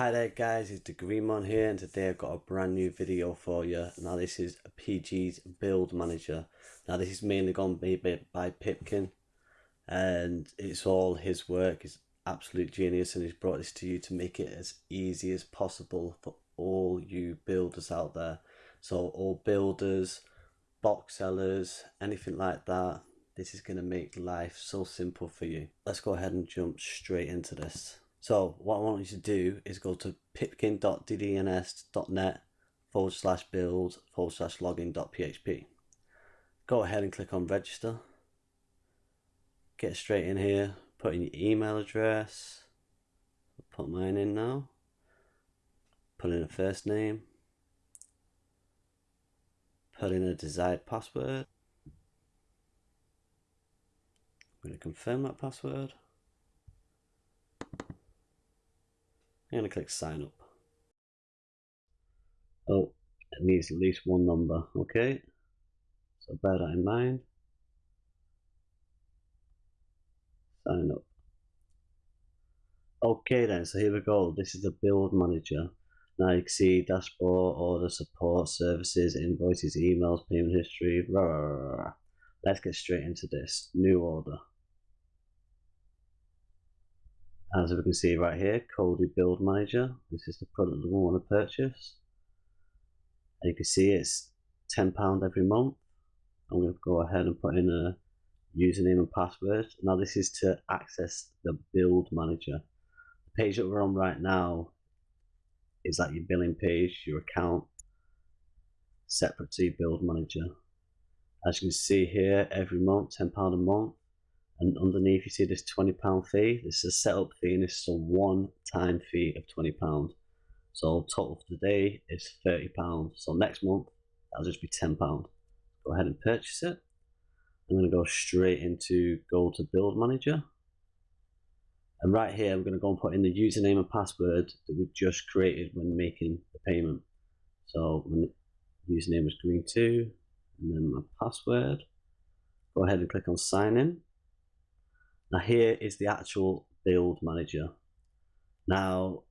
Hi there guys, it's the Greenmon here and today I've got a brand new video for you. Now this is PG's build manager. Now this is mainly to be by Pipkin and it's all his work. He's absolute genius and he's brought this to you to make it as easy as possible for all you builders out there. So all builders, box sellers, anything like that. This is going to make life so simple for you. Let's go ahead and jump straight into this. So what I want you to do is go to pipkin.ddns.net forward slash build forward slash login.php. Go ahead and click on register. Get straight in here, put in your email address. Put mine in now. Put in a first name. Put in a desired password. I'm going to confirm that password. I'm going to click sign up. Oh, it needs at least one number, okay? So bear that in mind. Sign up. Okay then, so here we go. This is the build manager. Now you can see dashboard, order, support, services, invoices, emails, payment history. Rah, rah, rah, Let's get straight into this. New order. As we can see right here, Kodi Build Manager. This is the product that we want to purchase. And you can see it's £10 every month. I'm going to go ahead and put in a username and password. Now this is to access the Build Manager. The page that we're on right now is that your billing page, your account, separate to your Build Manager. As you can see here, every month, £10 a month, and underneath you see this 20 pound fee. This is a setup fee and this is a one time fee of 20 pound. So total for the day is 30 pound. So next month that'll just be 10 pound. Go ahead and purchase it. I'm going to go straight into go to build manager. And right here i'm going to go and put in the username and password that we just created when making the payment. So my username is green2 and then my password. Go ahead and click on sign in now here is the actual build manager. Now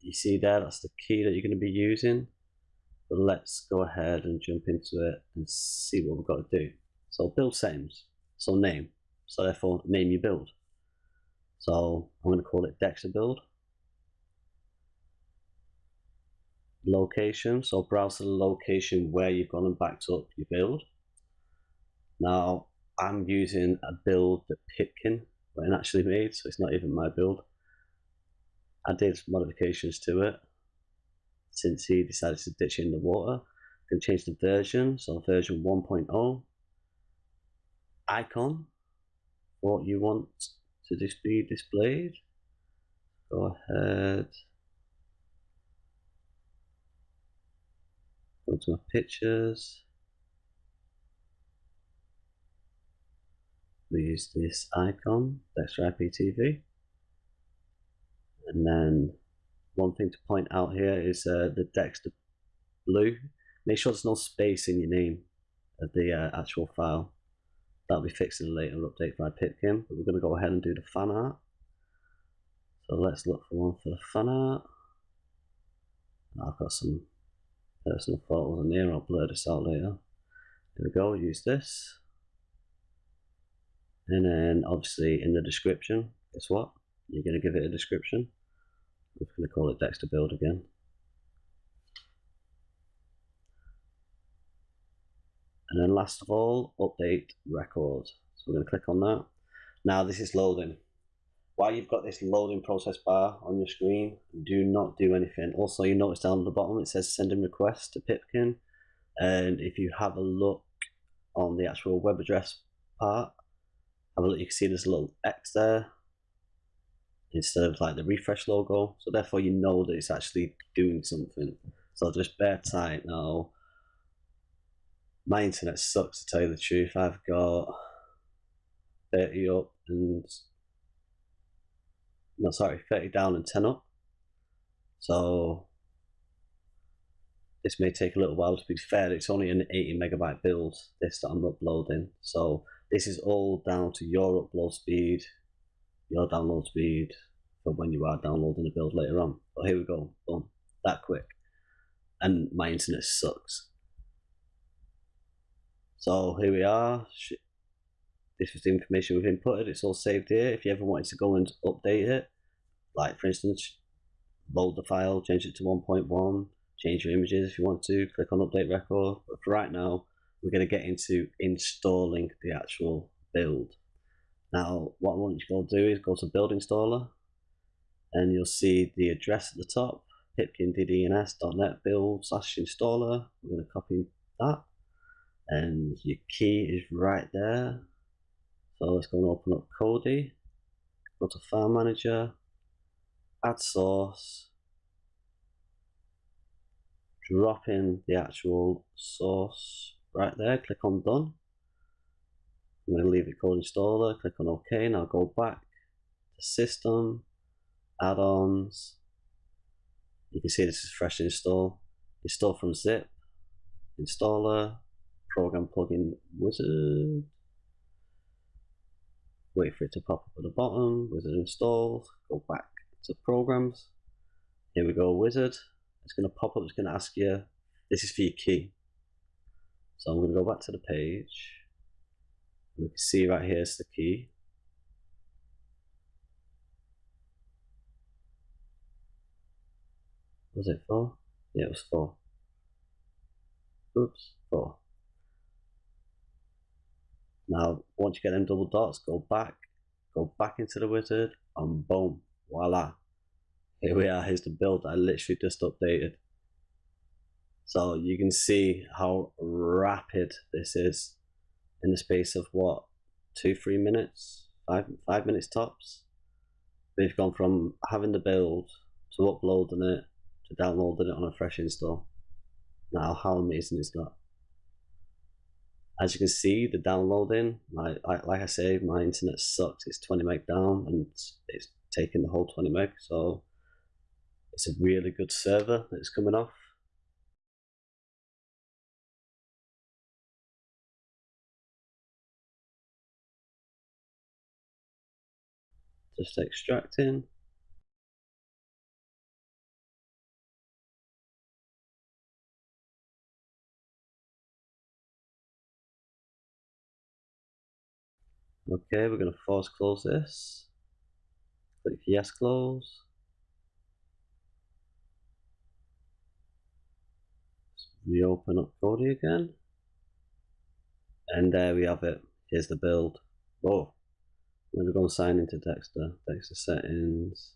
you see there, that's the key that you're going to be using. But let's go ahead and jump into it and see what we've got to do. So build settings, so name. So therefore name your build. So I'm going to call it Dexter build. Location, so browse the location where you've gone and backed up your build. Now I'm using a build that Pipkin when actually made, so it's not even my build. I did modifications to it since he decided to ditch in the water. Can change the version, so version 1.0. Icon, what you want to be displayed. Go ahead. Go to my pictures. We use this icon, Dexter IPTV. And then one thing to point out here is uh, the Dexter blue. Make sure there's no space in your name of the uh, actual file. That'll be fixed in a later update by Pipkin, but we're going to go ahead and do the fan art. So let's look for one for the fan art. I've got some personal photos in here, I'll blur this out later. Here we go, use this and then obviously in the description guess what? You're going to give it a description. We're going to call it Dexter build again. And then last of all update record. So we're going to click on that. Now this is loading. While you've got this loading process bar on your screen do not do anything. Also you notice down at the bottom it says sending request to Pipkin. And if you have a look on the actual web address part have a look, you can see there's a little X there instead of like the refresh logo. So therefore you know that it's actually doing something. So just bear tight now. My internet sucks to tell you the truth. I've got 30 up and no sorry 30 down and 10 up so this may take a little while to be fair it's only an 80 megabyte build this that I'm uploading so this is all down to your upload speed, your download speed for when you are downloading the build later on. But here we go, boom, that quick. And my internet sucks. So here we are. This is the information we've inputted. It's all saved here. If you ever wanted to go and update it, like for instance, load the file, change it to 1.1, change your images if you want to, click on update record. But for right now, we're going to get into installing the actual build. Now, what I want you to go do is go to build installer and you'll see the address at the top, pipkindds.net build slash installer. We're going to copy that and your key is right there. So let's go and open up Kodi, go to file manager, add source, drop in the actual source right there, click on done. I'm going to leave it called installer, click on OK, now go back to system, add-ons. You can see this is fresh install. Install from zip, installer, program plugin wizard. Wait for it to pop up at the bottom, wizard installed, go back to programs. Here we go, wizard. It's going to pop up, it's going to ask you, this is for your key. So I'm going to go back to the page. We can see right here is the key. Was it four? Yeah, it was four. Oops, four. Now, once you get them double dots, go back, go back into the wizard, and boom, voila. Here we are, here's the build I literally just updated. So you can see how rapid this is in the space of what, two, three minutes, five, five minutes tops. We've gone from having the build to uploading it to downloading it on a fresh install. Now, how amazing is that? As you can see, the downloading, my, like I say, my internet sucks. It's 20 meg down and it's taking the whole 20 meg. So it's a really good server that's coming off. Just extracting. Okay, we're going to force close this. Click yes close. reopen up Kodi again. And there we have it. Here's the build. Oh, let me go and sign into Dexter. Dexter settings.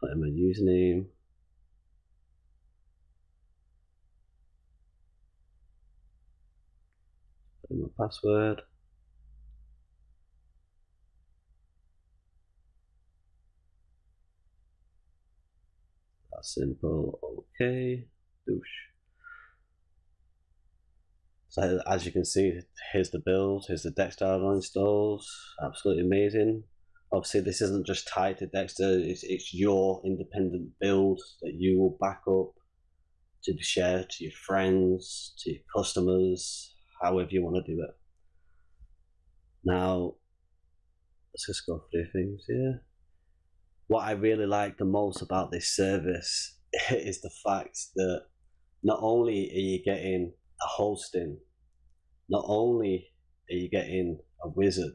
Put in my username. Put in my password. That's simple. Okay. Douche. So as you can see, here's the build, here's the Dexter installs, absolutely amazing. Obviously this isn't just tied to Dexter, it's, it's your independent build that you will back up to share to your friends, to your customers, however you want to do it. Now, let's just go through things here. What I really like the most about this service is the fact that not only are you getting a hosting not only are you getting a wizard,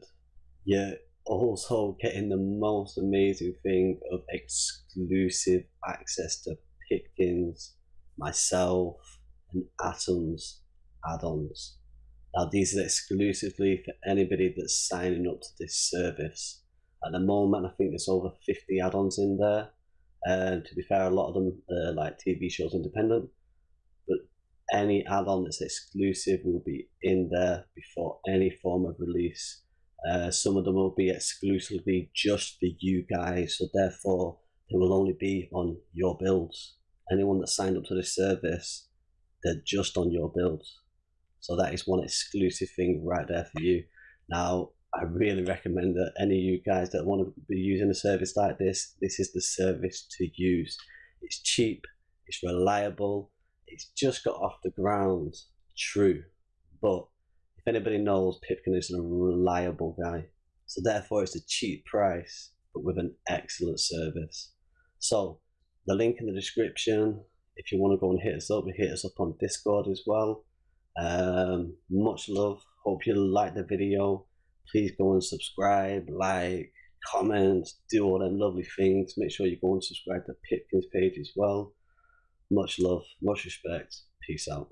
you're also getting the most amazing thing of exclusive access to Pipkins, myself, and Atoms add-ons. Now these are exclusively for anybody that's signing up to this service. At the moment, I think there's over 50 add-ons in there. And to be fair, a lot of them are like TV shows independent any add-on that's exclusive will be in there before any form of release. Uh, some of them will be exclusively just for you guys, so therefore they will only be on your builds. Anyone that signed up to this service, they're just on your builds. So that is one exclusive thing right there for you. Now, I really recommend that any of you guys that want to be using a service like this, this is the service to use. It's cheap, it's reliable, it's just got off the ground, true. But if anybody knows, Pipkin is a reliable guy. So therefore, it's a cheap price, but with an excellent service. So the link in the description. If you want to go and hit us up, hit us up on Discord as well. Um, much love. Hope you like the video. Please go and subscribe, like, comment, do all them lovely things. Make sure you go and subscribe to Pipkin's page as well. Much love, much respect. Peace out.